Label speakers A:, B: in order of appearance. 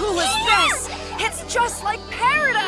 A: cool as this! It's just like paradise!